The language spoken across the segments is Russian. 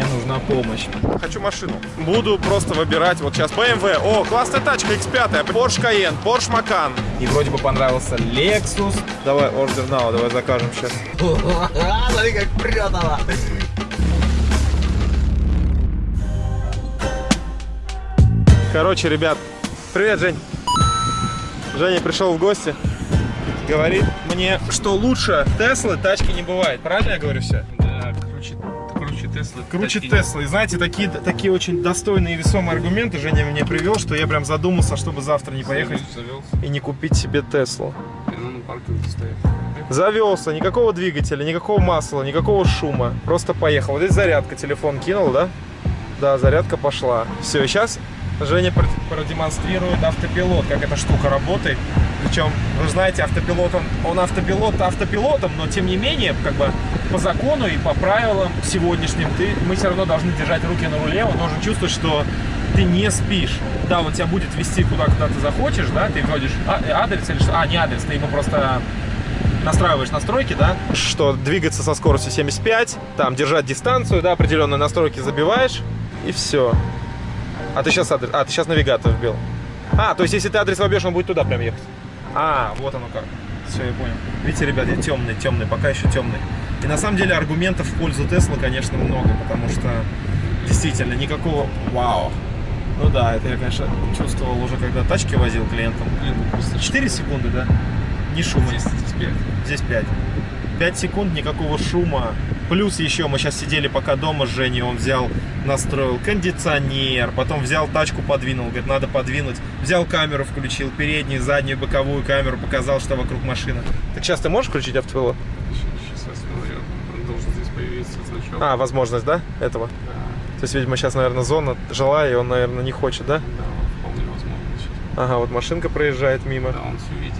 мне нужна помощь. Хочу машину. Буду просто выбирать вот сейчас BMW. О, классная тачка X5, Porsche Cayenne, Porsche Macan. И вроде бы понравился Lexus. Давай, order now, давай закажем сейчас. Смотри, как прет она. Короче, ребят, привет, Жень. Женя пришел в гости. Говорит мне, что лучше Теслы тачки не бывает. Правильно я говорю все? Да, круче, круче Теслы. Круче. Теслы. И знаете, такие, такие очень достойные и весомые аргументы Женя мне привел, что я прям задумался, чтобы завтра не поехать и не купить себе Теслу. Завелся, никакого двигателя, никакого масла, никакого шума. Просто поехал. Вот здесь зарядка, телефон кинул, да? Да, зарядка пошла. Все, сейчас Женя прод- продемонстрирует автопилот, как эта штука работает. Причем, вы знаете, автопилот, он, он автопилот автопилотом, но тем не менее, как бы по закону и по правилам сегодняшним, ты, мы все равно должны держать руки на руле, он должен чувствовать, что ты не спишь. Да, он тебя будет вести куда, куда ты захочешь, да, ты вводишь а- адрес или что? А, не адрес, ты ему просто настраиваешь настройки, да, что двигаться со скоростью 75, там держать дистанцию, да, определенные настройки забиваешь, и все. А ты сейчас адрес, а, ты сейчас навигатор вбил. А, то есть если ты адрес вобьешь, он будет туда прям ехать. А, вот оно как. Все, я понял. Видите, ребят, я темный, темный, пока еще темный. И на самом деле аргументов в пользу Тесла, конечно, много, потому что действительно никакого вау. Ну да, это я, конечно, чувствовал уже, когда тачки возил клиентам. Блин, ну просто 4 секунды, да? Не шума. здесь, здесь пять. Здесь 5. 5 секунд, никакого шума. Плюс еще мы сейчас сидели пока дома с Женей, он взял, настроил кондиционер, потом взял тачку, подвинул, говорит, надо подвинуть. Взял камеру, включил, переднюю, заднюю, боковую камеру, показал, что вокруг машины. Так сейчас ты можешь включить автопилот? Сейчас я должен здесь появиться значок. А, возможность, да, этого? Да, То есть, видимо, сейчас, наверное, зона жилая, и он, наверное, не хочет, да? да, вполне возможно. Ага, вот машинка проезжает мимо. Да, он все видит.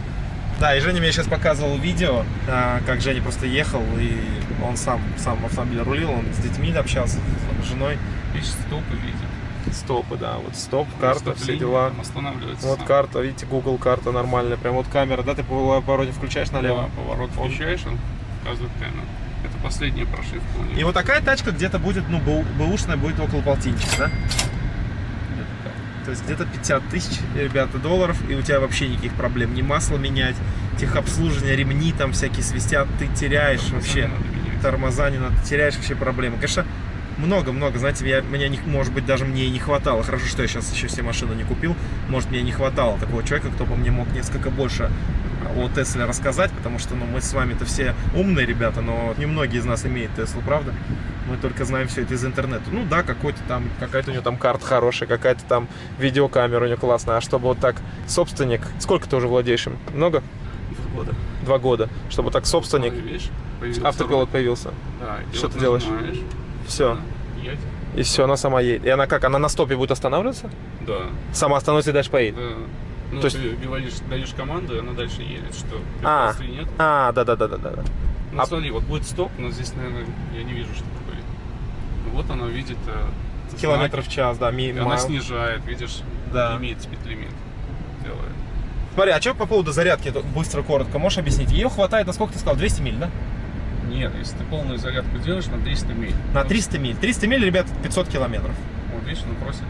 Да, и Женя мне сейчас показывал видео, а, как Женя просто ехал, и он сам, сам автомобиль рулил, он с детьми общался, с женой. Видишь, стопы видит. Стопы, да, вот стоп, карта, все дела. Останавливается. Вот сам. карта, видите, Google карта нормальная, прям вот камера, да, ты по повороте включаешь налево. Да, поворот Он- включаешь, он показывает камеру. Это последняя прошивка у него. И вот такая тачка где-то будет, ну, бэу- бэушная будет около полтинничка, да? То есть где-то 50 тысяч, ребята, долларов, и у тебя вообще никаких проблем. Ни масло менять, техобслуживание, ремни там всякие свистят, ты теряешь вообще. надо. Тормоза не надо, теряешь вообще проблемы. Конечно, много-много, знаете, я, меня, не, может быть, даже мне и не хватало. Хорошо, что я сейчас еще все машины не купил. Может, мне не хватало такого человека, кто бы мне мог несколько больше о Тесле рассказать, потому что ну, мы с вами-то все умные ребята, но немногие из нас имеют Теслу, правда? Мы только знаем все это из интернета. Ну да, какой-то там, какая-то у него там карта хорошая, какая-то там видеокамера у него классная. А чтобы вот так собственник... Сколько ты уже владеешь им? Много? Два года. Два года. Чтобы так собственник... Видишь, появился Автопилот руль. появился. Да, и Что ты делаешь? Все. едет. И все, она сама едет. И она как? Она на стопе будет останавливаться? Да. Сама остановится и дальше поедет? да. Ну, То есть- ты говоришь, даешь команду, и она дальше едет. Что, А. нет? А, да-да-да-да-да. Ну, А- смотри, вот будет стоп, но здесь, наверное, я не вижу, что такое. Ну, Вот она видит э, Километров в час, да, ми- она снижает, видишь, Да. лимит, спид-лимит делает. Смотри, а что по поводу зарядки, быстро, коротко, можешь объяснить? Ее хватает, на сколько ты сказал, 200 миль, да? Нет, если ты полную зарядку делаешь на 300 миль. На вот- 300 миль. 300 миль, ребят, 500 километров. Вот видишь, он просит,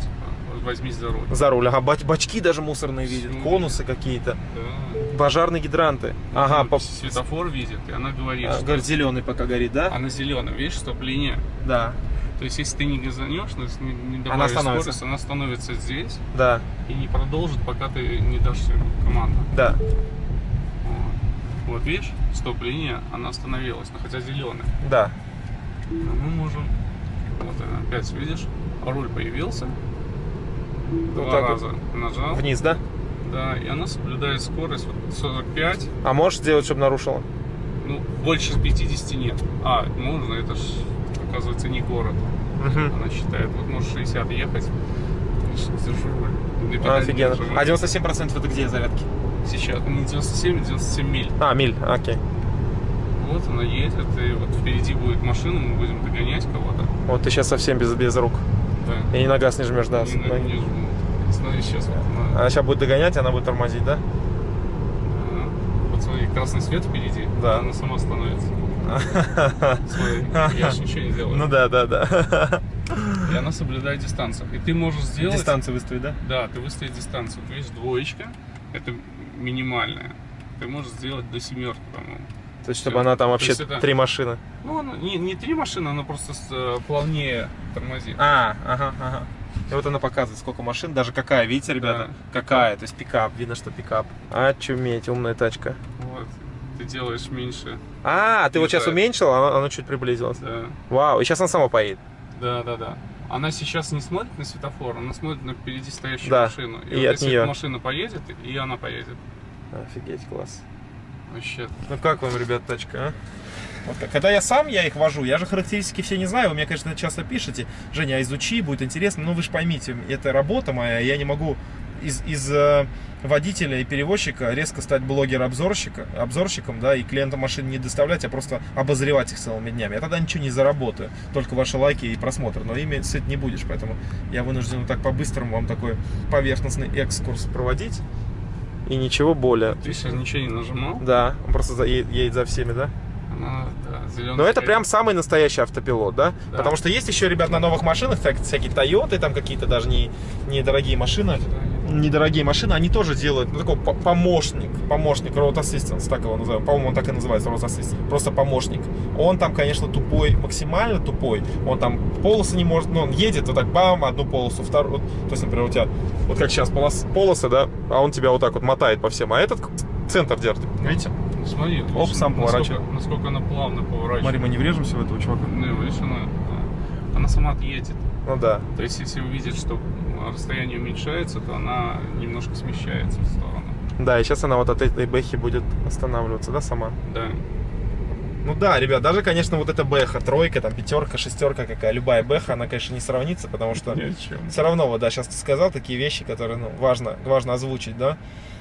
типа, возьмись за руль. За руль, ага, бач- бачки даже мусорные видят, Ну, конусы какие-то, Да. пожарные гидранты. Ага, Ну, по... Светофор видит, и она говорит, а, что говорит, зеленый пока горит, да? она зеленая, видишь, стоп-линия. Да, То есть, если ты не газанешь, если не, не Она добавишь остановится. скорость, она становится здесь да, и не продолжит, пока ты не дашь команду. да. Вот, Вот видишь, стоп-линия, она остановилась, но хотя зеленая. Да. Но мы можем, вот опять видишь, руль появился, два так вот. раза нажал, Вниз, да? да, и она соблюдает скорость вот 45, А можешь сделать, чтобы нарушила? ну, больше 50 нет. А, можно, это ж, оказывается, не город. Угу. Она считает, вот можешь 60 ехать, держу руль. Офигенно. А 97% это где зарядки? Сейчас, не 97, а 97 миль. А, миль, окей. Вот она едет, и вот впереди будет машина, мы будем догонять кого-то. Вот ты сейчас совсем без, без рук. Да. И на газ не жмешь, да. Не, на- не жму. Смотри, сейчас вот она, Она сейчас будет догонять, она будет тормозить, да? а, вот смотри, красный свет впереди, Да. она сама становится. Смотри, я же ничего не делаю. Ну да, да, да. И она соблюдает дистанцию. И ты можешь сделать... Дистанцию выставить, да? Да, ты выставить дистанцию. То есть двоечка, это минимальная. Ты можешь сделать до семерки, по-моему. То есть, чтобы она там вообще это- три машины. Ну, она не, не три машины, она просто э, плавнее тормозит. А, ага, ага. И вот она показывает, сколько машин, даже какая, видите, ребята? Да. Какая, то есть пикап, видно, что пикап. Очуметь, умная тачка. Вот. Ты делаешь меньше. А, ты вот сейчас уменьшил, а оно, оно чуть приблизилось. Да, Вау, и сейчас она сама поедет. да, да. да. Она сейчас не смотрит на светофор, она смотрит на впереди стоящую Да, машину. и вот от если эта машина поедет, и она поедет. Офигеть, класс. Вообще. Ну как вам, ребят, тачка, а? Вот. Когда я сам, я их вожу, я же характеристики все не знаю, вы мне, конечно, часто пишете, Женя, изучи, будет интересно, но вы же поймите, это работа моя, я не могу из, из э, водителя и перевозчика резко стать блогер-обзорщика, обзорщиком, да, и клиентам машин не доставлять, а просто обозревать их целыми днями. Я тогда ничего не заработаю, только ваши лайки и просмотры, но ими сыт не будешь, поэтому я вынужден вот так по-быстрому вам такой поверхностный экскурс проводить, и ничего более. Ты сейчас ничего не нажимал. Да, он просто за- едет, едет за всеми, да? Да. Но это прям самый настоящий автопилот, да? Да. Потому что есть еще, ребят, на новых машинах всяк- всякие Тойоты, там какие-то даже не, недорогие машины. Недорогие машины, они тоже делают, ну, такой по- помощник, помощник, Road Assistance, так его называем. По-моему, он так и называется, Road Assistance. Просто помощник. Он там, конечно, тупой, максимально тупой. Он там полосы не может, ну, он едет вот так, бам, одну полосу, вторую. То есть, например, у тебя, вот как сейчас полос, полосы, да, а он тебя вот так вот мотает по всем. А этот центр держит, видите? Смотри, Оп, видишь, сам насколько- поворачивает. Насколько она плавно поворачивает. Смотри, мы не врежемся в этого чувака. Ну, видишь, она, она сама отъедет. Ну да. То есть, если увидит, что расстояние уменьшается, то она немножко смещается в сторону. Да, и сейчас она вот от этой бэхи будет останавливаться, да, сама? Да. Ну да, ребят, даже, конечно, вот эта бэха, тройка, там, пятерка, шестерка какая, любая бэха, она, конечно, не сравнится, потому что все равно, вот, да, сейчас ты сказал такие вещи, которые, ну, важно, важно озвучить, да.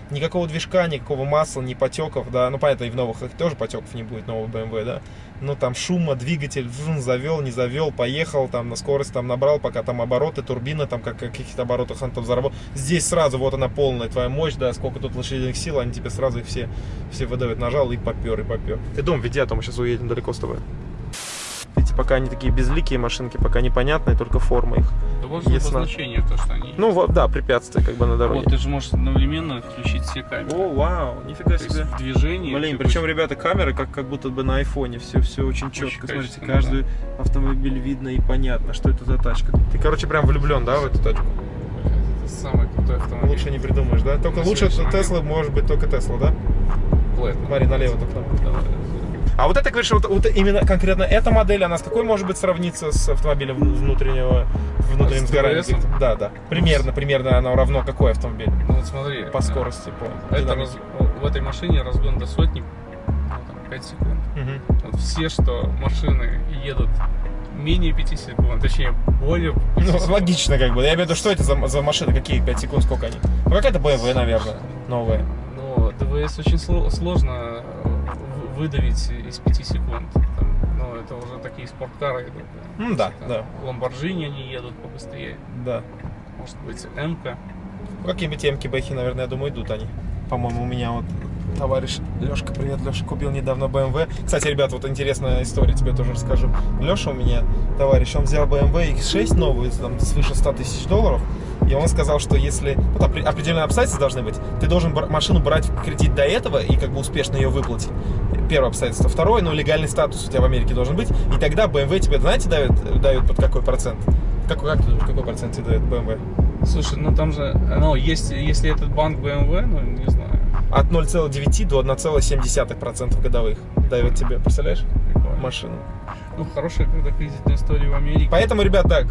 Никакого движка, никакого масла, ни потеков, да. Ну, понятно, и в новых их тоже потеков не будет, нового BMW, да. Ну, там шума, двигатель, вжун, завел, не завел, поехал, там, на скорость там набрал, пока там обороты, турбина, там, как каких-то оборотах он там заработал. Здесь сразу вот она полная твоя мощь, да, сколько тут лошадиных сил, они тебе сразу их все, все выдают. Нажал и попер, и попер. Ты дом веди, а то мы сейчас уедем далеко с тобой. Видите, пока они такие безликие машинки, пока непонятные, только форма их. Да важно Ясно. обозначение, то, что они... Ну, вот, да, препятствия как бы на дороге. вот, ты же можешь одновременно включить все камеры. О, вау, нифига То есть себе. в движении... Блин, причем, будешь- ребята, камеры как, как будто бы на айфоне. Все, все очень четко. Смотрите, качественно, каждый автомобиль видно и понятно, что это за тачка. Ты, короче, прям влюблен, да, в эту тачку? Это самый крутой автомобиль. Лучше не придумаешь, да? Только На лучше Тесла может быть только Тесла, да? Platinum. Смотри, налево только. Давай. А вот это, говоришь, вот, вот именно конкретно эта модель, она с какой может быть сравниться с автомобилем внутреннего, внутренним А с сгоранием? TVS? каких-то? Да, да. Примерно, примерно оно равно какой автомобиль? Ну вот смотри. По э, скорости, по Это раз- в этой машине разгон до сотни ну, там, 5 секунд. Мгм. Вот все, что машины едут менее 5 секунд, точнее более 5 Ну, секунд. логично, как бы. Я имею в виду, что это за, за машины, какие 5 секунд, сколько они? Ну, какая-то BMW, наверное, новая. Но ДВС очень сло- сложно выдавить из 5 секунд. Там, ну, это уже такие спорткары идут. Ну, да, Там да. Ламборджини они едут побыстрее. Да. Может быть. Ну, Какие-нибудь темки бэхи, наверное, я думаю, идут они. По-моему, у меня вот товарищ Лешка, привет, Леша, купил недавно BMW. Кстати, ребят, вот интересная история, тебе тоже расскажу. Леша у меня, товарищ, он взял BMW X6 новую, там, свыше 100 тысяч долларов, и он сказал, что если, опре- определенные обстоятельства должны быть, ты должен машину брать в кредит до этого и как бы успешно ее выплатить. Первое обстоятельство. Второе, ну, легальный статус у тебя в Америке должен быть, и тогда BMW тебе, знаете, дают, дают под какой процент? Какой, как ты думаешь, какой процент тебе дает BMW? Слушай, ну там же, ну, есть, если этот банк BMW, ну, не знаю. От 0,9 до 1,7% годовых дает тебе, представляешь, Прикольно. машину. Ну, хорошая когда кредитная история в Америке. Поэтому, ребят, да,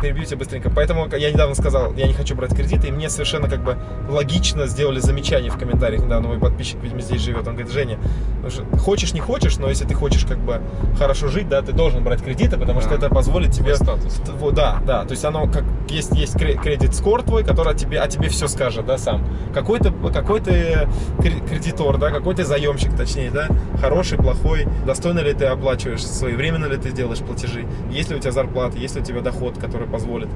перебью тебя быстренько. Поэтому я недавно сказал, я не хочу брать кредиты, и мне совершенно как бы логично сделали замечание в комментариях. Недавно мой подписчик, видимо, здесь живет. Он говорит, Женя, ну что, хочешь, не хочешь, но если ты хочешь как бы хорошо жить, да, ты должен брать кредиты, потому что Да. это позволит тебе статус. Вот, Да, да, то есть оно как есть, есть кре- кредит скор твой, который о тебе, о тебе все скажет, да, сам. Какой ты, какой ты кре- кредитор, да, какой ты заемщик, точнее, да, хороший, плохой, достойно ли ты оплачиваешь, своевременно ли ты делаешь платежи, есть ли у тебя зарплата, есть ли у тебя доход, который позволит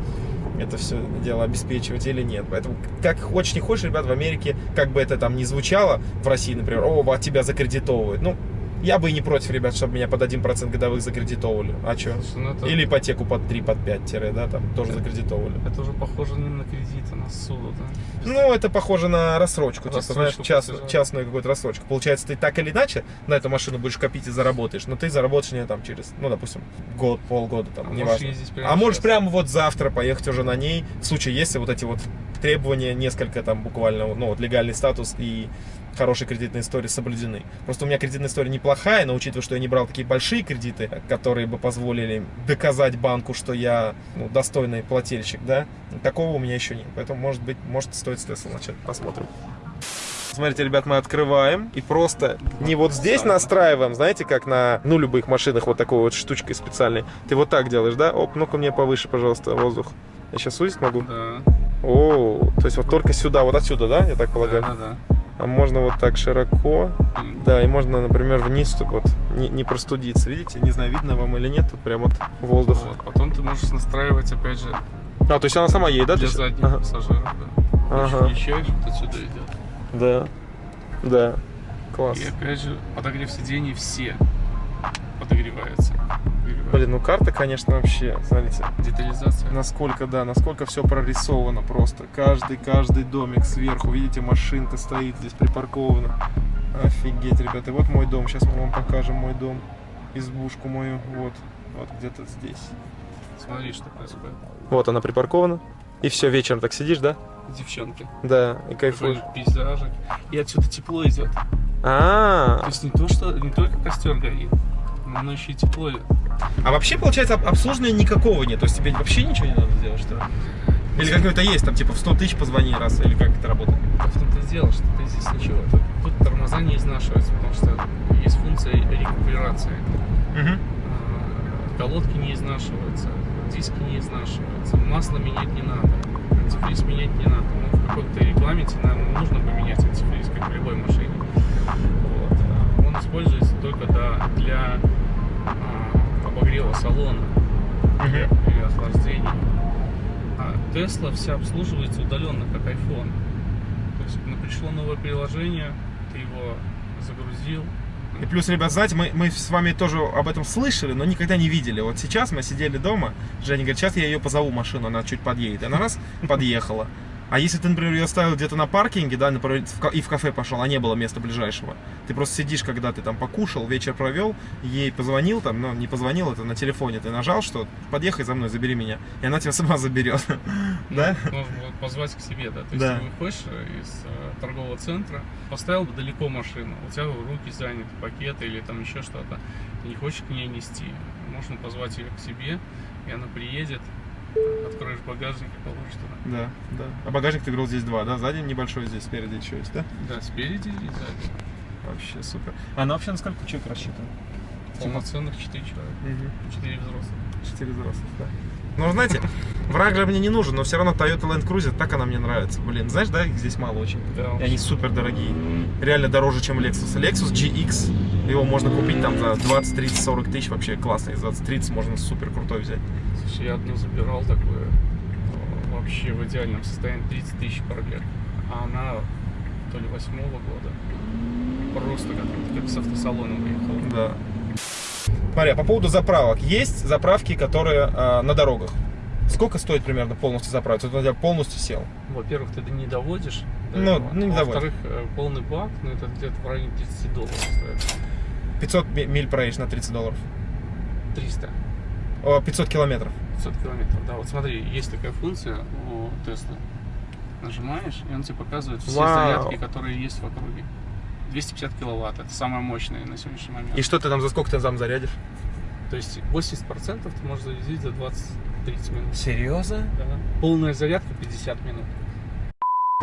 это все дело обеспечивать или нет. Поэтому, как хочешь, не хочешь, ребят, в Америке, как бы это там ни звучало, в России, например, о, тебя закредитовывают. Ну, Я бы и не против, ребят, чтобы меня под 1% годовых закредитовывали. А что? Ну это, Или ипотеку под 3, под 5 тире, да, там тоже закредитовывали. это уже похоже не на кредит, а на суду, да? Ну, это похоже на рассрочку, типа, Рассрочку знаешь, част- платежа. частную какую-то рассрочку. Получается, ты так или иначе на эту машину будешь копить и заработаешь, но ты заработаешь не там через, ну, допустим, год, полгода, там, А не можешь важно. прямо А можешь прямо вот завтра поехать уже на ней, в случае, если вот эти вот требования, несколько там буквально, ну, вот легальный статус и хорошие кредитные истории соблюдены. Просто у меня кредитная история неплохая, но учитывая, что я не брал такие большие кредиты, которые бы позволили доказать банку, что я ну, достойный плательщик, да, такого у меня еще нет. Поэтому, может быть, может стоит с Tesla начать. Посмотрим. Смотрите, ребят, мы открываем и просто не вот здесь настраиваем, знаете, как на, ну, любых машинах вот такой вот штучкой специальной. Ты вот так делаешь, да? Оп, ну-ка мне повыше, пожалуйста, воздух. Я сейчас сузить могу? Да, О, то есть вот только сюда, вот отсюда, да, я так полагаю? да, да. Можно вот так широко. Да, и можно, например, вниз, чтобы вот не, не простудиться. Видите? Не знаю, видно вам или нет, тут прям вот воздух. Вот. Потом ты можешь настраивать, опять же, А, то есть она сама едет, да? для задних Ага. пассажиров, да. Ага. Включаешь, вот отсюда идет. Да. Да. Класс. И опять же, подогрев сидений все подогреваются. Блин, ну карта, конечно, вообще, смотрите, Детализация. насколько, да, насколько все прорисовано просто. Каждый, каждый домик сверху, видите, машинка стоит здесь припаркована. Офигеть, ребята, и вот мой дом, сейчас мы вам покажем мой дом, избушку мою, вот, вот где-то здесь. Смотри, что происходит. Вот она припаркована. И все, вечером так сидишь, да? Девчонки. Да, и кайфуешь. Такой пейзажик. И отсюда тепло идет. То А, есть не то, что не только костер горит, но оно еще и тепло а вообще, получается, об- обслуживания никакого нет, то есть тебе вообще ничего не надо делать, что ли? Или какое-то есть, там, типа, в 100 тысяч позвони раз, или как это работает? В том-то и дело, что ты здесь ничего. Тут, тут тормоза не изнашиваются, потому что есть функция рекуперации. Угу. Колодки не изнашиваются, диски не изнашиваются, масло менять не надо, антифриз менять не надо. Ну, в какой-то регламенте, наверное, нужно поменять антифриз, как в любой машине. Вот. А Он используется только для а, обогрева салона или охлаждения. А Tesla вся обслуживается удаленно, как iPhone. То есть ну, пришло новое приложение, ты его загрузил, И плюс, ребят, знаете, мы, мы с вами тоже об этом слышали, но никогда не видели. Вот сейчас мы сидели дома, Женя говорит, сейчас я ее позову машину, она чуть подъедет. И она раз подъехала. А если ты, например, ее оставил где-то на паркинге, да, например, и в кафе пошел, а не было места ближайшего, ты просто сидишь, когда ты там покушал, вечер провел, ей позвонил там, ну, не позвонил, это на телефоне, ты нажал, что подъехай за мной, забери меня, и она тебя сама заберет, да? Можно позвать к себе, да. То есть Да. ты выходишь э, из э, торгового центра, поставил бы далеко машину, у тебя руки заняты, пакеты или там еще что-то. Ты не хочешь к ней нести. Можно позвать ее к себе, и она приедет, откроешь багажник и положишь туда. Да, да. А багажник ты говорил здесь два, да? Сзади небольшой, здесь спереди еще есть, да? Да, спереди и сзади. Вообще супер. А она вообще на сколько человек рассчитана? Полноценных 4 человека, 4 взрослых. Четыре взрослых, да. Ну, знаете, враг же мне не нужен, но все равно Toyota Land Cruiser, так она мне нравится. Блин, знаешь, да, их здесь мало очень. Да, И они супер дорогие. Реально дороже, чем Lexus. Lexus GX, его можно купить там за 20, 30, 40 тысяч. Вообще классный. За 20-30 можно супер крутой взять. Слушай, я одну забирал такую, вообще в идеальном состоянии, 30 тысяч пробег. А она то ли восьмого года. Просто как, как с автосалона выехала. Да. Смотри, а по поводу заправок. Есть заправки, которые э, на дорогах. Сколько стоит примерно полностью заправиться? Вот у тебя полностью сел. Во-первых, ты не доводишь. до Ну, этого. ну, не Во-вторых, э, полный бак, ну это где-то в районе 30 долларов стоит. 500 ми- миль проедешь на 30 долларов. 300. О, 500 километров. 500 километров. Да, вот смотри, есть такая функция у Теслы. Нажимаешь, и он тебе показывает все Вау. зарядки, которые есть в округе. 250 киловатт, это самая мощная на сегодняшний момент. И что ты там, за сколько ты там зарядишь? То есть 80% ты можешь зарядить за 20-30 минут. Серьезно? Да. Полная зарядка 50 минут.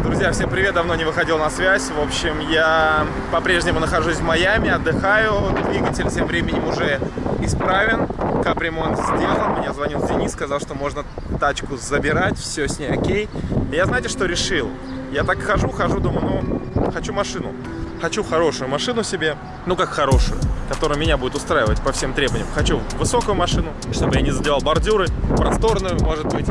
Друзья, всем привет, давно не выходил на связь. В общем, я по-прежнему нахожусь в Майами, отдыхаю. Двигатель тем временем уже исправен. Капремонт сделан. Мне звонил Денис, сказал, что можно тачку забирать, все с ней окей. И я знаете, что решил? Я так хожу, хожу, думаю, ну, хочу машину. Хочу хорошую машину себе, ну как хорошую, которая меня будет устраивать по всем требованиям. Хочу высокую машину, чтобы я не задевал бордюры, просторную, может быть.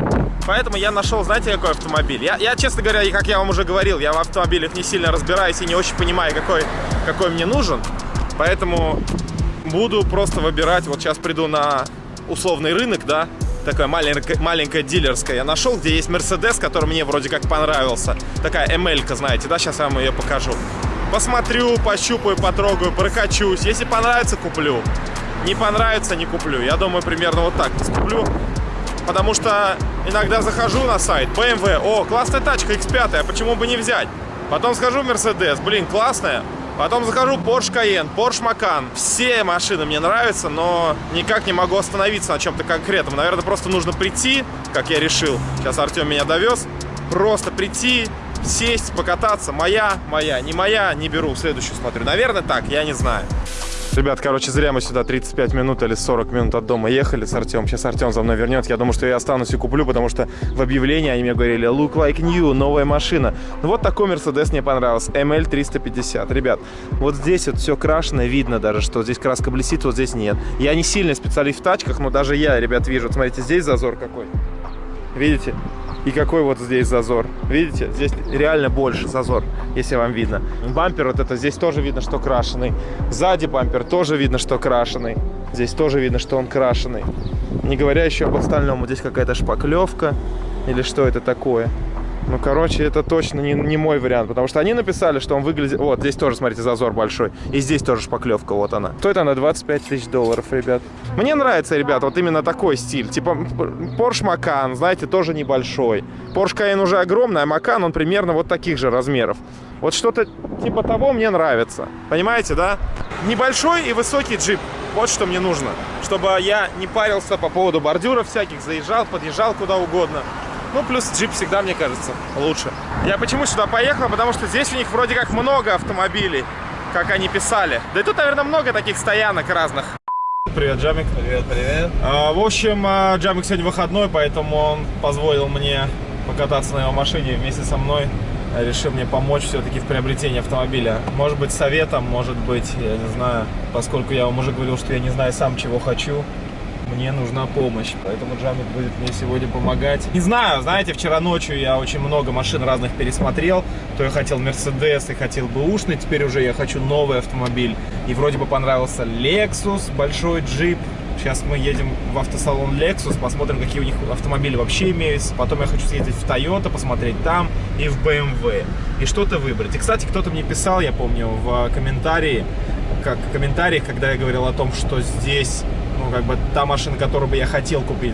Поэтому я нашел, знаете, какой автомобиль? Я, я, честно говоря, как я вам уже говорил, я в автомобилях не сильно разбираюсь и не очень понимаю, какой, какой мне нужен. Поэтому буду просто выбирать. Вот сейчас приду на условный рынок, да, такая маленькая, маленькая дилерская я нашел, где есть Мерседес, который мне вроде как понравился. Такая ML, знаете, да, сейчас я вам ее покажу. Посмотрю, пощупаю, потрогаю, прокачусь. Если понравится, куплю. Не понравится, не куплю. Я думаю, примерно вот так куплю. Потому что иногда захожу на сайт BMW, о, классная тачка X5, а почему бы не взять? Потом схожу в Mercedes, блин, классная. Потом захожу Porsche Cayenne, Porsche Macan. Все машины мне нравятся, но никак не могу остановиться на чем-то конкретном. Наверное, просто нужно прийти, как я решил. Сейчас Артем меня довез. Просто прийти, сесть, покататься. Моя, моя, не моя, не беру. Следующую смотрю. Наверное, так, я не знаю. Ребят, короче, зря мы сюда 35 минут или 40 минут от дома ехали с Артем. Сейчас Артем за мной вернет. Я думаю, что я останусь и куплю, потому что в объявлении они мне говорили look like new, новая машина. Ну вот такой Mercedes мне понравился. ML 350. Ребят, вот здесь вот все крашено, видно даже, что здесь краска блестит, вот здесь нет. Я не сильный специалист в тачках, но даже я, ребят, вижу. Вот смотрите, здесь зазор какой. Видите? И какой вот здесь зазор. Видите? Здесь реально больше зазор, если вам видно. Бампер вот это, здесь тоже видно, что крашеный. Сзади бампер тоже видно, что крашеный. Здесь тоже видно, что он крашеный. Не говоря еще об остальном. Вот здесь какая-то шпаклевка. Или что это такое? Ну, короче, это точно не, не мой вариант, потому что они написали, что он выглядит... Вот, здесь тоже, смотрите, зазор большой. И здесь тоже шпаклевка, вот она. Стоит она 25 тысяч долларов, ребят. Мне нравится, ребят, вот именно такой стиль. Типа Porsche Macan, знаете, тоже небольшой. Porsche Cayenne уже огромный, а Macan, он примерно вот таких же размеров. Вот что-то типа того мне нравится. Понимаете, да? Небольшой и высокий джип. Вот что мне нужно. Чтобы я не парился по поводу бордюров всяких, заезжал, подъезжал куда угодно. Ну, плюс джип всегда, мне кажется, лучше. Я почему сюда поехал? Потому что здесь у них вроде как много автомобилей, как они писали. Да и тут, наверное, много таких стоянок разных. Привет, Джамик. Привет, привет. А, в общем, а, Джамик сегодня выходной, поэтому он позволил мне покататься на его машине вместе со мной. Решил мне помочь все-таки в приобретении автомобиля. Может быть, советом, может быть, я не знаю, поскольку я вам уже говорил, что я не знаю сам, чего хочу мне нужна помощь. Поэтому Джамик будет мне сегодня помогать. Не знаю, знаете, вчера ночью я очень много машин разных пересмотрел. То я хотел Mercedes и хотел бы ушный, теперь уже я хочу новый автомобиль. И вроде бы понравился Lexus, большой джип. Сейчас мы едем в автосалон Lexus, посмотрим, какие у них автомобили вообще имеются. Потом я хочу съездить в Toyota, посмотреть там и в BMW. И что-то выбрать. И, кстати, кто-то мне писал, я помню, в комментарии, как в комментариях, когда я говорил о том, что здесь ну, как бы та машина, которую бы я хотел купить,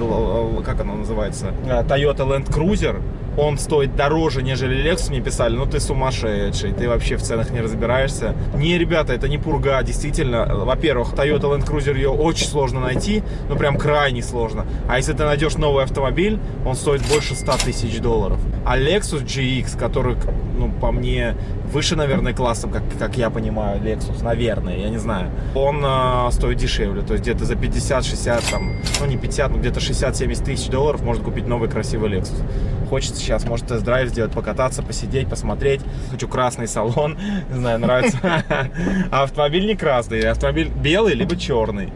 как она называется, э, Toyota Land Cruiser, он стоит дороже, нежели Lexus, мне писали, ну ты сумасшедший, ты вообще в ценах не разбираешься. Не, ребята, это не пурга, действительно, во-первых, Toyota Land Cruiser ее очень сложно найти, ну прям крайне сложно. А если ты найдешь новый автомобиль, он стоит больше 100 тысяч долларов. А Lexus GX, который, ну, по мне, выше, наверное, классом, как, как я понимаю, Lexus, наверное, я не знаю. Он э, стоит дешевле, то есть где-то за 50-60, там, ну не 50, но где-то 60-70 тысяч долларов можно купить новый красивый Lexus. Хочется сейчас, может, тест-драйв сделать, покататься, посидеть, посмотреть. Хочу красный салон, не знаю, нравится. Автомобиль не красный, автомобиль белый, либо черный.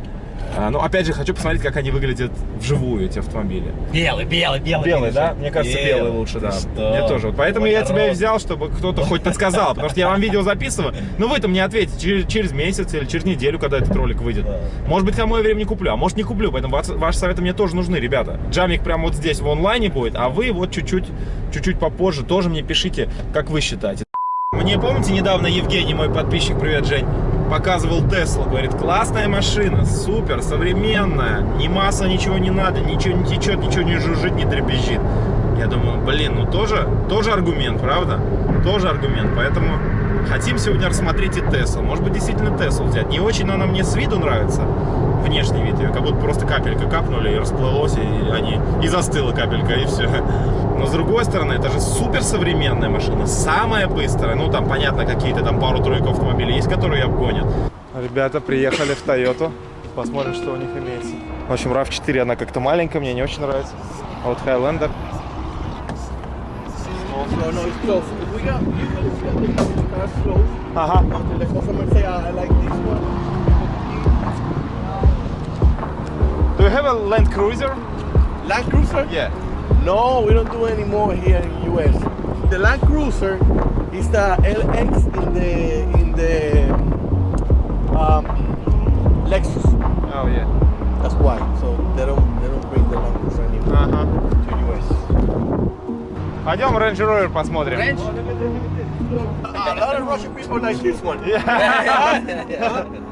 А, ну, опять же, хочу посмотреть, как они выглядят вживую, эти автомобили. Белый, белый, белый. Белый, да? Мне кажется, белый, белый лучше, да. Что? Мне тоже. Поэтому Ой, я тебя и народ. взял, чтобы кто-то хоть подсказал. Потому что я вам видео записываю. Ну, вы там мне ответите через, через месяц или через неделю, когда этот ролик выйдет. Да. Может быть, к мое время не куплю, а может не куплю. Поэтому ваш- ваши советы мне тоже нужны, ребята. Джамик прямо вот здесь в онлайне будет, а вы вот чуть-чуть чуть-чуть попозже тоже мне пишите, как вы считаете. Мне, помните, недавно Евгений, мой подписчик, привет, Жень, показывал Теслу, говорит, классная машина, супер, современная, ни масла, ничего не надо, ничего не течет, ничего не жужжит, не дребезжит. Я думаю, блин, ну тоже, тоже аргумент, правда? Тоже аргумент, поэтому хотим сегодня рассмотреть и Теслу. Может быть, действительно Теслу взять. Не очень, она мне с виду нравится, внешний вид ее, как будто просто капелька капнули и расплылось, и, они, и застыла капелька, и все. Но с другой стороны, это же супер современная машина, самая быстрая. Ну, там, понятно, какие-то там пару-тройку автомобилей есть, которые обгонят. Ребята приехали в Тойоту. Посмотрим, что у них имеется. В общем, RAV4, она как-то маленькая, мне не очень нравится. А вот Highlander. No, Do you have a Land Cruiser? Land Cruiser? Yeah. No, we don't do any more here in US. The Land Cruiser is the LX in the in the um, Lexus. Oh, yeah. That's why. So they don't they don't bring the Land Cruiser anymore Ага. to US. Пойдем Range Rover посмотрим. A lot of Russian people like this one.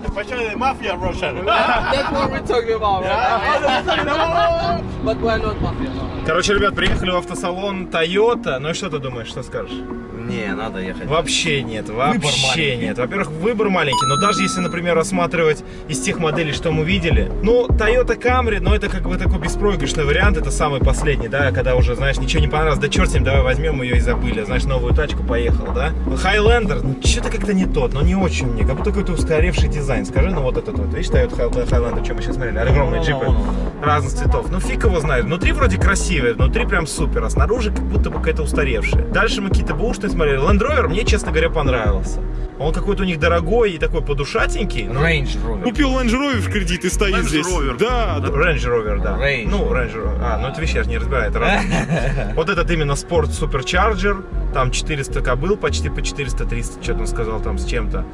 Especially the mafia Russian. That's what we're talking about, right? But we're not mafia. Короче, ребят, приехали в автосалон Toyota. Ну и что ты думаешь, что скажешь? Не, надо ехать. Вообще нет, вообще нет. Во-первых, выбор маленький, но даже если, например, рассматривать из тех моделей, что мы видели, ну, Toyota Camry, ну, это как бы такой беспроигрышный вариант, это самый последний, да, когда уже, знаешь, ничего не понравилось, да черт с ним, давай возьмем ее и забыли, знаешь, новую тачку, поехал, да. Highlander, ну, что-то как-то не тот, но не очень мне, как будто какой-то устаревший дизайн, скажи, ну, вот этот вот, видишь, Toyota High- Highlander, что мы сейчас смотрели, огромные Ну, джипы ну, ну, разных цветов, ну, фиг его знает, внутри вроде красивые, внутри прям супер, а снаружи как будто бы какая-то устаревшая. Дальше мы какие-то бушные смотрели, Land Rover мне, честно говоря, понравился. Он какой-то у них дорогой и такой подушатенький. Range Rover. Купил Range Rover в кредит и стоит Range здесь. Rover. Да, да. Range Rover, да. Range. Ну, Range Rover. А, ну это вещи, я же не разбираю, это разные. Вот этот именно Sport Supercharger, там 400 кобыл, почти по 430, что-то он сказал там с чем-то.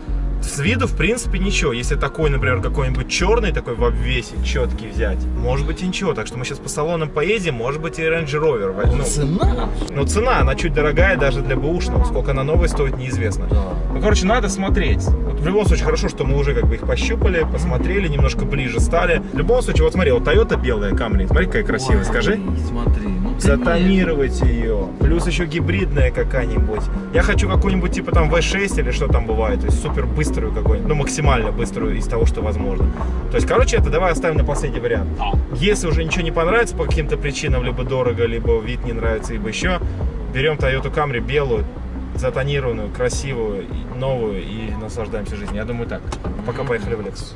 С виду, в принципе, ничего. Если такой, например, какой-нибудь черный, такой в обвесе, четкий взять, может быть и ничего. Так что мы сейчас по салонам поедем, может быть и Range Rover возьмем. Цена? Но цена, она чуть дорогая даже для бэушного. Сколько она новой стоит, неизвестно. Да. Ну, короче, надо смотреть. Вот в любом случае, хорошо, что мы уже как бы их пощупали, посмотрели, немножко ближе стали. В любом случае, вот смотри, вот Toyota белая Camry, смотри, какая красивая, Ой, скажи. Смотри, ну Затонировать ее. Плюс еще гибридная какая-нибудь. Я хочу какую-нибудь типа там V6 или что там бывает. То есть супер быструю какую-нибудь. Ну, максимально быструю из того, что возможно. То есть, короче, это давай оставим на последний вариант. Если уже ничего не понравится по каким-то причинам, либо дорого, либо вид не нравится, либо еще, берем Toyota Camry белую, затонированную, красивую, новую и наслаждаемся жизнью. Я думаю так. Пока поехали в Lexus.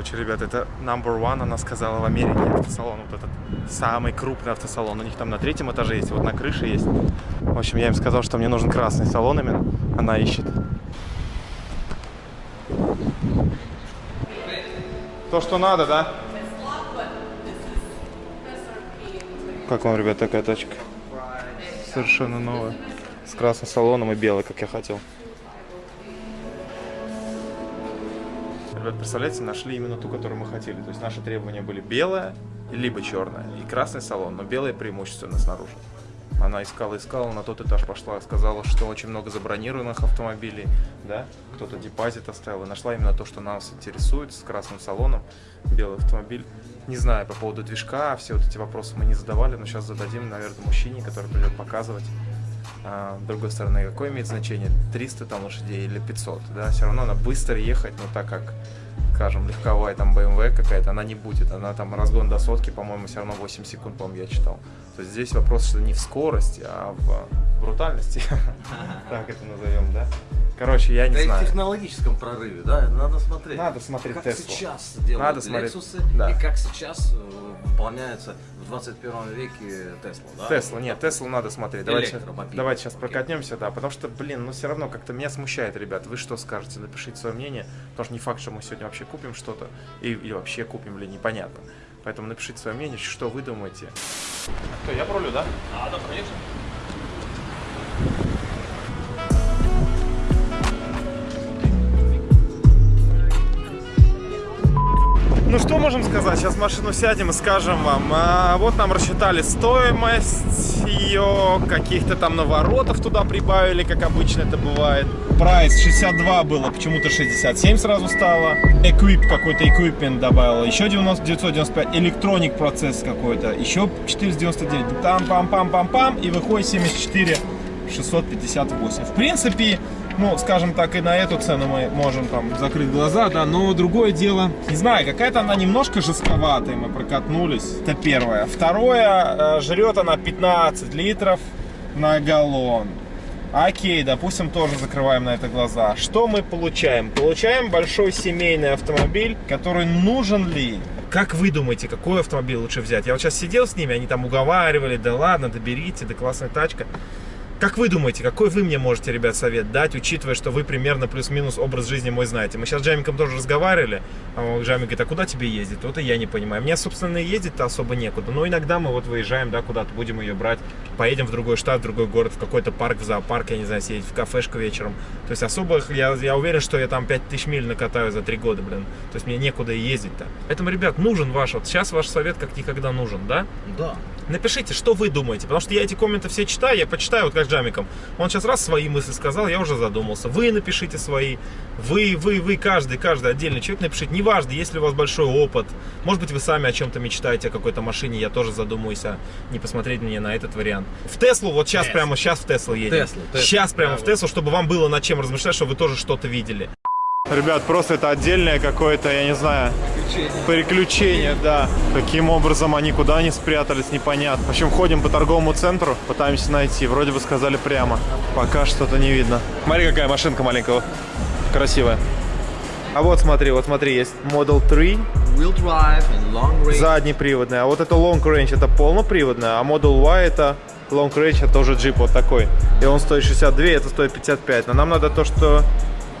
Короче, ребят, это number one, она сказала в Америке автосалон, вот этот самый крупный автосалон. У них там на третьем этаже есть, вот на крыше есть. В общем, я им сказал, что мне нужен красный салон именно. Она ищет. То, что надо, да? Как вам, ребят, такая тачка? Совершенно новая. С красным салоном и белой, как я хотел. Ребят, представляете, нашли именно ту, которую мы хотели. То есть наши требования были белая, либо черная, и красный салон, но белая преимущественно снаружи. Она искала, искала, на тот этаж пошла, сказала, что очень много забронированных автомобилей, да, кто-то депозит оставил, и нашла именно то, что нас интересует, с красным салоном, белый автомобиль. Не знаю, по поводу движка, все вот эти вопросы мы не задавали, но сейчас зададим, наверное, мужчине, который придет показывать. А, с другой стороны, какое имеет значение, 300 там лошадей или 500, да, все равно она быстро ехать, но так как, скажем, легковая там BMW какая-то, она не будет, она там разгон до сотки, по-моему, все равно 8 секунд, по-моему, я читал. То есть здесь вопрос, что не в скорости, а в брутальности, так это назовем, да. Короче, я не Да и в знаю. технологическом прорыве, да, надо смотреть. Надо смотреть как Теслу. сейчас делают Надо смотреть, да. и как сейчас э, выполняется в 21 веке Тесла, да? Тесла, нет, Теслу надо смотреть. Давайте, давайте сейчас прокатнемся, да, потому что, блин, ну все равно как-то меня смущает, ребят. Вы что скажете? Напишите свое мнение, потому что не факт, что мы сегодня вообще купим что-то, и, или вообще купим ли, непонятно. Поэтому напишите свое мнение, что вы думаете. Что, я пролю, да? А, да, конечно. Ну что можем сказать? Сейчас машину сядем и скажем вам. А, вот нам рассчитали стоимость ее, каких-то там наворотов туда прибавили, как обычно это бывает. Прайс 62 было, почему-то 67 сразу стало. Эквип какой-то, эквипмент добавила. Еще 90, 995. Электроник процесс какой-то. Еще 499. Там-пам-пам-пам-пам. И выходит 74 658. В принципе, ну, скажем так, и на эту цену мы можем там закрыть глаза, да, но другое дело, не знаю, какая-то она немножко жестковатая, мы прокатнулись, это первое. Второе, э, жрет она 15 литров на галлон. Окей, допустим, тоже закрываем на это глаза. Что мы получаем? Получаем большой семейный автомобиль, который нужен ли? Как вы думаете, какой автомобиль лучше взять? Я вот сейчас сидел с ними, они там уговаривали, да ладно, доберите, да классная тачка. Как вы думаете, какой вы мне можете, ребят, совет дать, учитывая, что вы примерно плюс-минус образ жизни мой знаете? Мы сейчас с Джамиком тоже разговаривали, а Джамик говорит, а куда тебе ездить? Вот и я не понимаю. Мне, собственно, и ездить-то особо некуда. Но иногда мы вот выезжаем, да, куда-то будем ее брать, поедем в другой штат, в другой город, в какой-то парк, в зоопарк, я не знаю, съездить в кафешку вечером. То есть особо, я, я уверен, что я там 5000 миль накатаю за три года, блин. То есть мне некуда и ездить-то. Поэтому, ребят, нужен ваш, вот сейчас ваш совет как никогда нужен, да? Да. Напишите, что вы думаете, потому что я эти комменты все читаю, я почитаю, вот как Джамиком. Он сейчас раз свои мысли сказал, я уже задумался. Вы напишите свои, вы, вы, вы, каждый, каждый отдельный человек напишите. Неважно, если у вас большой опыт, может быть, вы сами о чем-то мечтаете, о какой-то машине, я тоже задумаюсь, а не посмотреть мне на этот вариант. В Теслу, вот сейчас прямо, сейчас в Теслу едем. Теслу, Теслу. Сейчас прямо в Теслу, чтобы вам было над чем размышлять, чтобы вы тоже что-то видели. Ребят, просто это отдельное какое-то, я не знаю, приключение, да. Каким образом они куда они спрятались, непонятно. В общем, ходим по торговому центру, пытаемся найти. Вроде бы сказали прямо. Пока что-то не видно. Смотри, какая машинка маленькая. Красивая. А вот смотри, вот смотри, есть Model 3, Wheel drive and long range. заднеприводная. А вот это Long Range, это полноприводная. А Model Y это Long Range, это уже джип вот такой. И он стоит 62, это стоит 55. Но нам надо то, что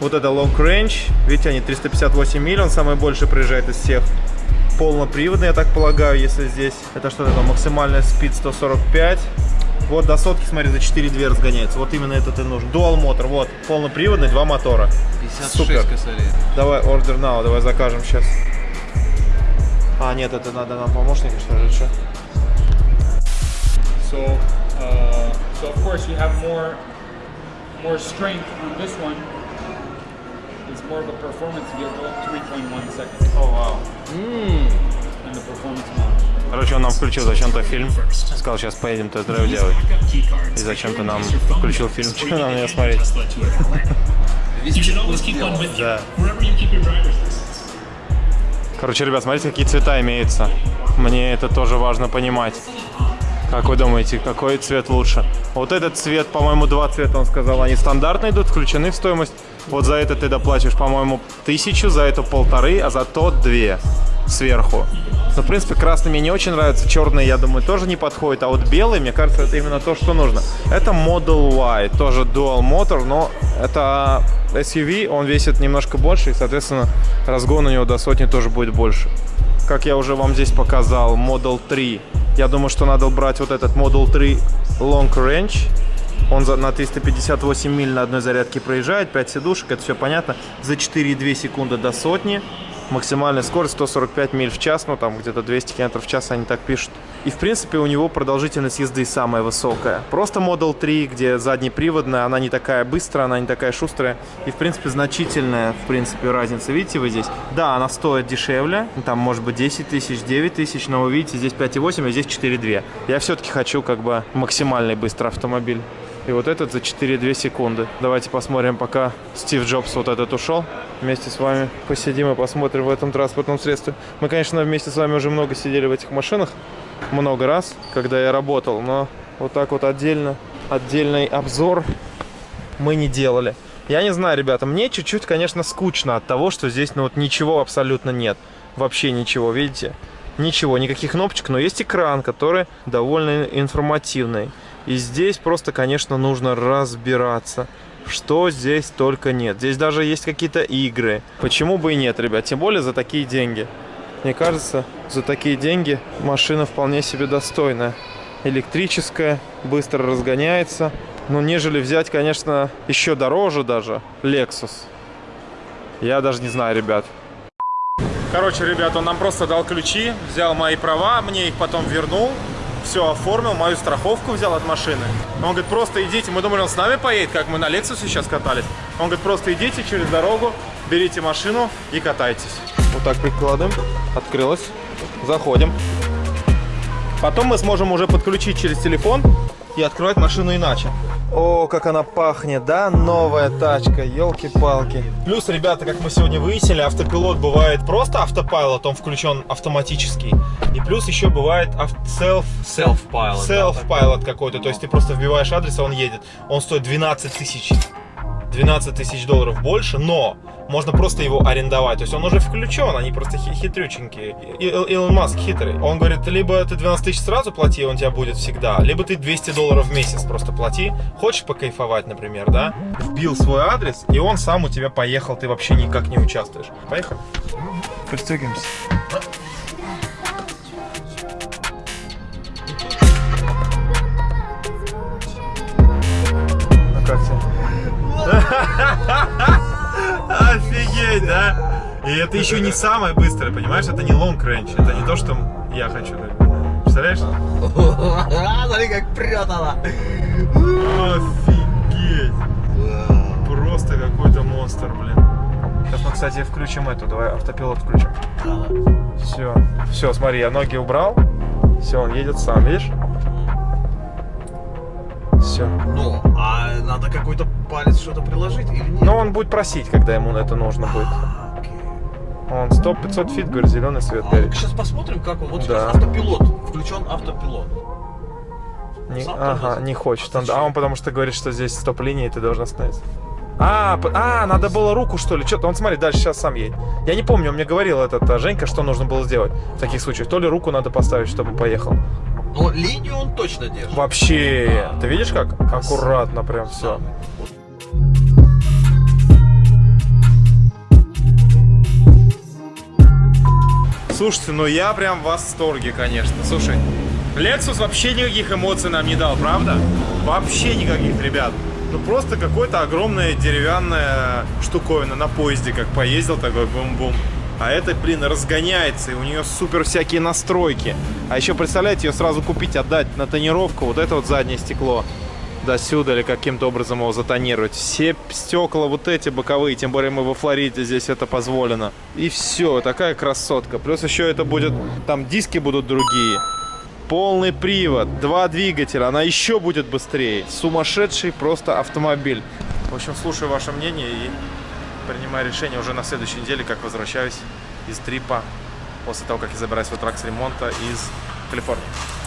вот это Long Range, видите, они 358 миль, он самый больше приезжает из всех. Полноприводный, я так полагаю, если здесь. Это что это, максимальная спид 145. Вот до сотки, смотри, за 4 разгоняется. Вот именно этот и нужен. Dual мотор, вот, полноприводный, два мотора. 56 Супер. косарей. Давай, order now, давай закажем сейчас. А, нет, это надо нам помощника, что ли, что? So, uh, so of course you have more more strength on this one. It's more of a performance vehicle, 3.1 seconds, О, вау. and the performance mode. Короче, он нам включил зачем-то фильм. Сказал, сейчас поедем тест-драйв делать. И зачем-то нам включил фильм. Что нам ее смотреть? Да. Короче, ребят, смотрите, какие цвета имеются. Мне это тоже важно понимать. Как вы думаете, какой цвет лучше? Вот этот цвет, по-моему, два цвета, он сказал, они стандартно идут, включены в стоимость. Вот за это ты доплачиваешь, по-моему, тысячу, за это полторы, а за тот две сверху. Но, в принципе, красный мне не очень нравится, черный, я думаю, тоже не подходит, а вот белый, мне кажется, это именно то, что нужно. Это Model Y, тоже Dual Motor, но это SUV, он весит немножко больше, и, соответственно, разгон у него до сотни тоже будет больше. Как я уже вам здесь показал, Model 3. Я думаю, что надо брать вот этот Model 3 Long Range. Он на 358 миль на одной зарядке проезжает, 5 сидушек, это все понятно. За 4,2 секунды до сотни. Максимальная скорость 145 миль в час, ну там где-то 200 км в час они так пишут. И в принципе у него продолжительность езды самая высокая. Просто Model 3, где заднеприводная, она не такая быстрая, она не такая шустрая. И в принципе значительная, в принципе, разница. Видите вы здесь? Да, она стоит дешевле, там может быть 10 тысяч, 9 тысяч, но вы видите, здесь 5,8, а здесь 4,2. Я все-таки хочу как бы максимальный быстрый автомобиль. И вот этот за 4,2 секунды. Давайте посмотрим, пока Стив Джобс вот этот ушел. Вместе с вами посидим и посмотрим в этом транспортном средстве. Мы, конечно, вместе с вами уже много сидели в этих машинах. Много раз, когда я работал. Но вот так вот отдельно, отдельный обзор мы не делали. Я не знаю, ребята, мне чуть-чуть, конечно, скучно от того, что здесь ну вот ничего абсолютно нет. Вообще ничего, видите? Ничего, никаких кнопочек, но есть экран, который довольно информативный. И здесь просто, конечно, нужно разбираться, что здесь только нет. Здесь даже есть какие-то игры. Почему бы и нет, ребят? Тем более за такие деньги. Мне кажется, за такие деньги машина вполне себе достойная. Электрическая, быстро разгоняется. Ну, нежели взять, конечно, еще дороже даже Lexus. Я даже не знаю, ребят. Короче, ребят, он нам просто дал ключи, взял мои права, мне их потом вернул, все оформил, мою страховку взял от машины. Он говорит, просто идите, мы думали, он с нами поедет, как мы на Lexus сейчас катались. Он говорит, просто идите через дорогу, берите машину и катайтесь. Вот так прикладываем, открылось, заходим. Потом мы сможем уже подключить через телефон и открывать машину иначе. О, как она пахнет, да? Новая тачка, елки-палки. Плюс, ребята, как мы сегодня выяснили, автопилот бывает просто автопайлот, он включен автоматически. И плюс еще бывает ав- self, Self-pilot, да, self-pilot какой-то, то есть ты просто вбиваешь адрес, а он едет. Он стоит 12 тысяч. 12 тысяч долларов больше, но можно просто его арендовать. То есть он уже включен, они просто хи- хитрюченькие. Илон Маск хитрый. Он говорит, либо ты 12 тысяч сразу плати, он тебя будет всегда, либо ты 200 долларов в месяц просто плати. Хочешь покайфовать, например, да? Вбил свой адрес, и он сам у тебя поехал, ты вообще никак не участвуешь. Поехали. Пристегиваемся. Ну как тебе? Офигеть, да? И это еще не самое быстрое, понимаешь? Это не long range, это не то, что я хочу. Представляешь? Смотри, как прет она. Офигеть! Просто какой-то монстр, блин. Сейчас мы, кстати, включим эту. Давай автопилот включим. Все. Все, смотри, я ноги убрал. Все, он едет сам, видишь? Все. Ну, а надо какой-то палец что-то приложить или нет? Но он будет просить, когда ему это нужно будет. А, окей. Он 100-500 feet, говорит, зеленый свет А горит. ну сейчас посмотрим, как он. Вот Да. сейчас автопилот. Включен автопилот. Не- Сам ага, не хочет. А Он- а он потому что говорит, что здесь стоп-линия, и ты должен остановиться. А, а, надо было руку, что ли? Что-то, он смотри, дальше сейчас сам едет. Я не помню, он мне говорил этот а, Женька, что нужно было сделать в таких случаях. То ли руку надо поставить, чтобы поехал. Но линию он точно держит. Вообще, ты видишь как? Аккуратно прям все. Слушайте, ну я прям в восторге, конечно. Слушай, Lexus вообще никаких эмоций нам не дал, правда? Вообще никаких, ребят. Ну просто какой-то огромная деревянная штуковина на поезде, как поездил такой бум-бум. А это, блин, разгоняется, и у нее супер всякие настройки. А еще, представляете, ее сразу купить, отдать на тонировку, вот это вот заднее стекло до сюда или каким-то образом его затонировать. Все стекла вот эти боковые, тем более мы во Флориде, здесь это позволено. И все, такая красотка. Плюс еще это будет, там диски будут другие. Полный привод, два двигателя, она еще будет быстрее. Сумасшедший просто автомобиль. В общем, слушаю ваше мнение и принимаю решение уже на следующей неделе, как возвращаюсь из трипа после того, как я забираюсь в трак ремонта из Калифорнии.